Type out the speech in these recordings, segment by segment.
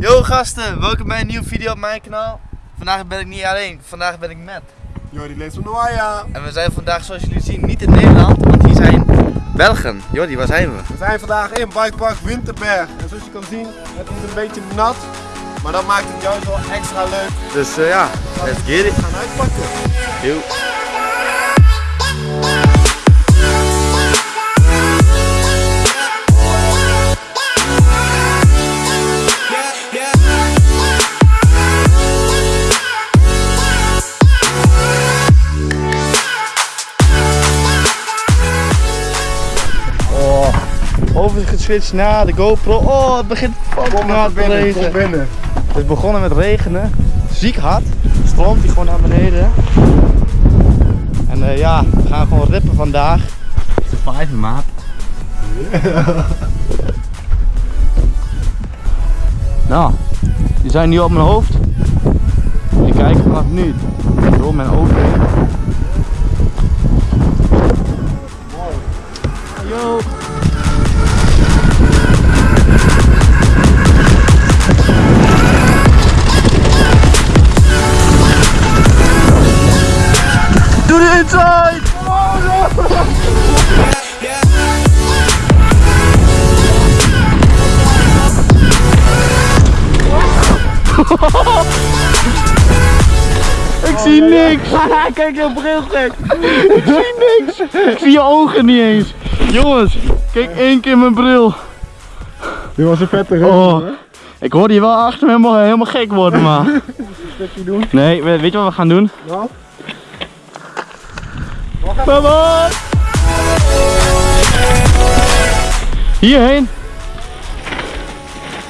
Yo gasten, welkom bij een nieuwe video op mijn kanaal. Vandaag ben ik niet alleen, vandaag ben ik met. Jordi leest van Noaya. En we zijn vandaag zoals jullie zien niet in Nederland, want hier zijn Belgen. Jordi, waar zijn we? We zijn vandaag in Bikepark Winterberg. En zoals je kan zien, het is een beetje nat. Maar dat maakt het juist wel extra leuk. Dus eh, ja, let's get it. We gaan uitpakken. Yo. Overgeswitcht naar de GoPro. Oh, het begint fucking hard te regenen. binnen. Het is begonnen met regenen, ziek hard, stroomt hij gewoon naar beneden. En eh, ja, we gaan gewoon rippen vandaag. Vijf maat. nou, die zijn nu op mijn hoofd. Ik kijk vanaf nu door mijn ogen zie niks! Kijk je bril gek! Ik zie niks! Ik zie je ogen niet eens! Jongens, kijk één keer mijn bril! Dit was een vette. Oh, ik hoorde je wel achter me helemaal, helemaal gek worden, maar. Stukje doen. Nee, we- weet je wat we gaan doen? Nou, Kom op! Hierheen.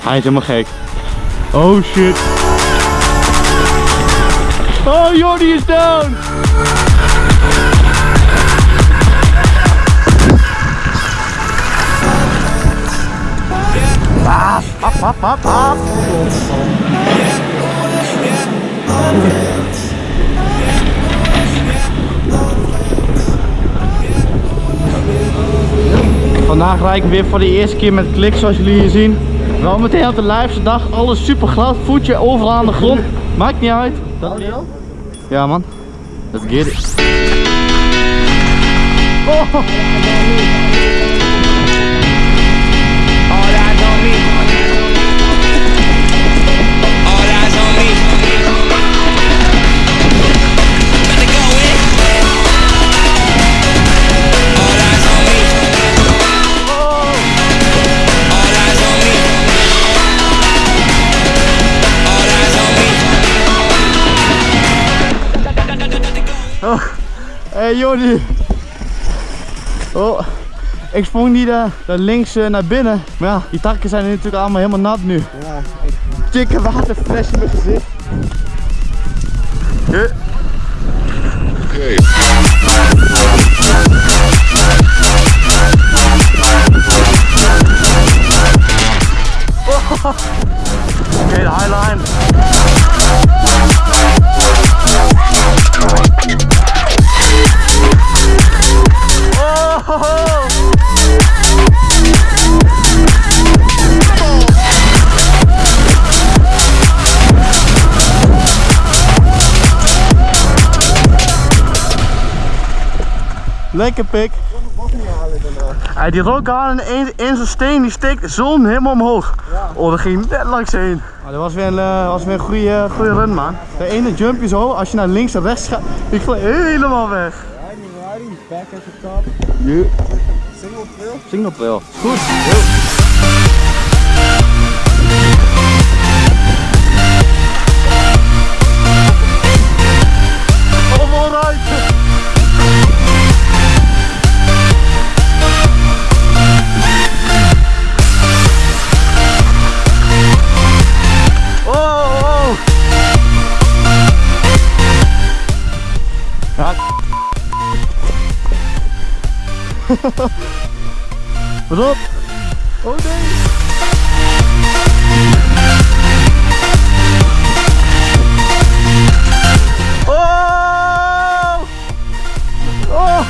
Hij is helemaal gek. Oh shit. Oh, Jordi is down. Vandaag rijd ik weer voor de eerste keer met klik zoals jullie hier zien. Wel meteen op de liveste dag, alles super glad, voetje overal aan de grond. Maakt niet uit. Dat... Ja man, let's get it. Oh. Jordi. Oh, ik sprong niet daar, daar links eh, naar binnen. Maar ja, die takken zijn natuurlijk allemaal helemaal nat nu. ja. Dikke waterfles in mijn gezicht. Huh? Oké, de highline. Lekker pik. Nog niet halen daarna. Hij die rook aan en in, in zijn steen die steekt zon helemaal omhoog. Ja. Oh, dat ging net langs heen. Maar dat was weer een, eh, was weer een goede, goede run, man. De ene jumpje zo, als je naar links en rechts gaat, ik glij helemaal weg. Riding, riding. Back at the top. Yeah. Single trail. Signal wel. Goed. Pas op. Oh nee. Oh, oh,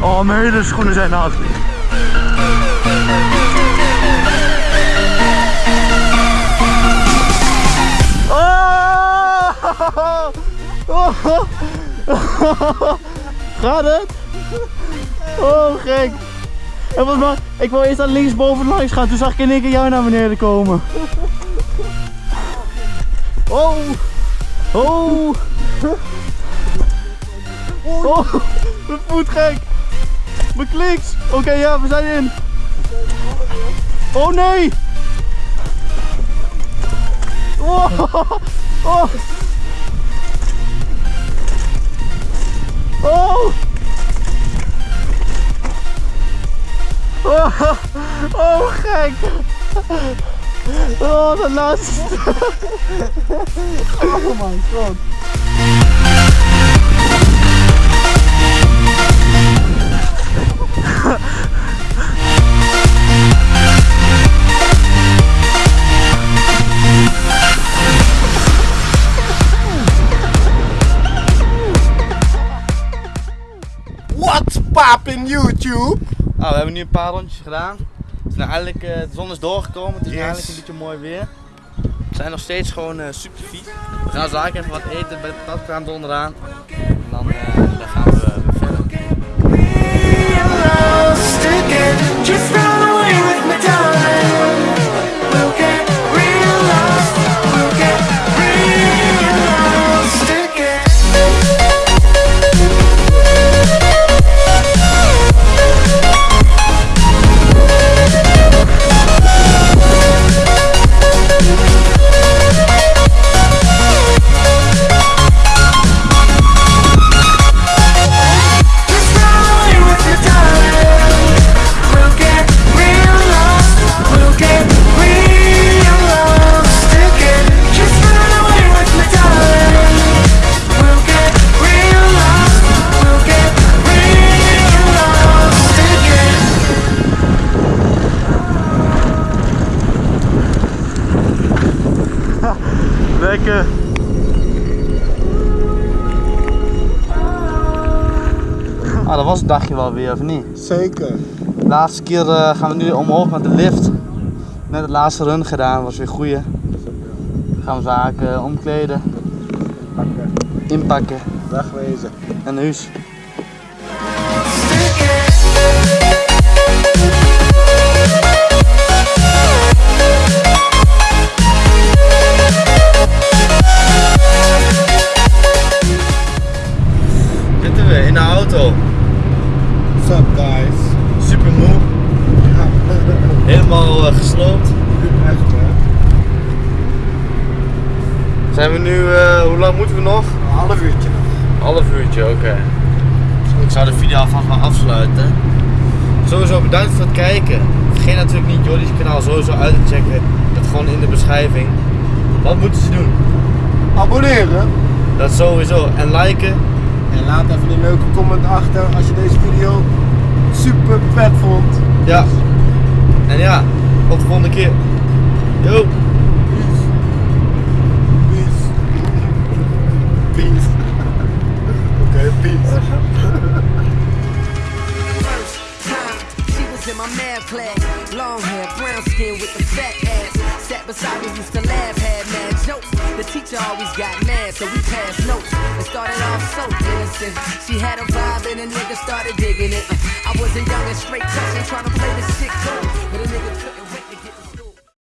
oh mijn hele schoenen zijn nat. Gaat het? Oh, gek. En wat maar, ik wou eerst aan linksboven langs gaan, toen zag ik in één jou naar beneden komen. Oh! Oh! Oh! Mijn voet gek! Mijn kliks! Oké, ja, we zijn in! Oh nee! Oh! Oh! Oh! Oh, gek! Oh, de laatste! Oh mijn god! YouTube? Nou, we hebben nu een paar rondjes gedaan. Het is nou eigenlijk, eh, de zon is doorgekomen, het is Yes. eigenlijk een beetje mooi weer. We zijn nog steeds gewoon eh, super fiet. We gaan zo even wat eten bij de patatkraam onderaan. En dan, eh, dan gaan we verder. Lekker! Ah, dat was het dagje wel weer, of niet? Zeker. De laatste keer eh, gaan we nu omhoog met de lift. Net het laatste run gedaan, was weer goeie. Gaan we zaken omkleden, Pakken. inpakken Wegwezen. en huis. Zitten in de auto. What's up guys? Super moe, Ja, helemaal eh, gesloopt. echt hè. Zijn we nu, eh, hoe lang moeten we nog? Een half uurtje nog. Half uurtje, oké. Ik zou de video alvast maar afsluiten. Sowieso bedankt voor het kijken. Vergeet natuurlijk niet Jordi's kanaal sowieso uit te checken. Dat gewoon in de beschrijving. Wat moeten ze doen? Abonneren. Dat sowieso. En liken. En laat even een leuke comment achter als je deze video super vet vond. Ja. En ja, tot de volgende keer. Yo. Peace. Peace. Oké, peace. First time she was in my. Long hair, brown skin with the fat ass. Sat beside me, used to laugh, madman jokes. The teacher always got mad, so we passed notes. It started off so innocent. She had a vibe and a nigga started digging it. Uh, I wasn't young and straight touching, trying to play the sick cool. But a nigga